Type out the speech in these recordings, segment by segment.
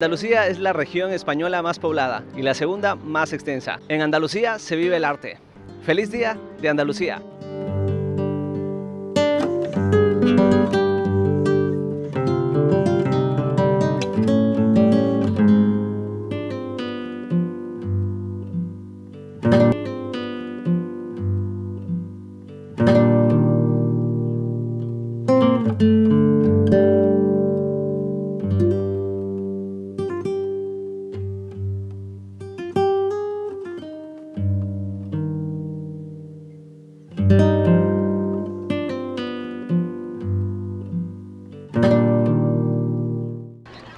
Andalucía es la región española más poblada y la segunda más extensa. En Andalucía se vive el arte. ¡Feliz Día de Andalucía!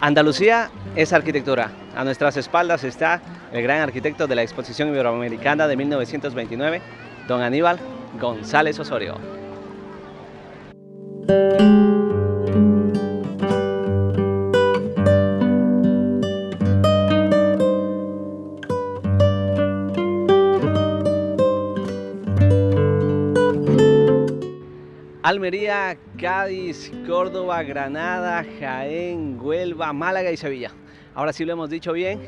Andalucía es arquitectura. A nuestras espaldas está el gran arquitecto de la Exposición Iberoamericana de 1929, don Aníbal González Osorio. Almería, Cádiz, Córdoba, Granada, Jaén, Huelva, Málaga y Sevilla. Ahora sí lo hemos dicho bien.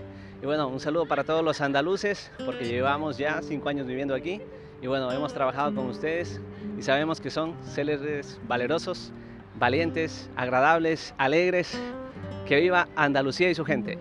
Y bueno, un saludo para todos los andaluces, porque llevamos ya cinco años viviendo aquí. Y bueno, hemos trabajado con ustedes y sabemos que son célebres, valerosos, valientes, agradables, alegres. Que viva Andalucía y su gente.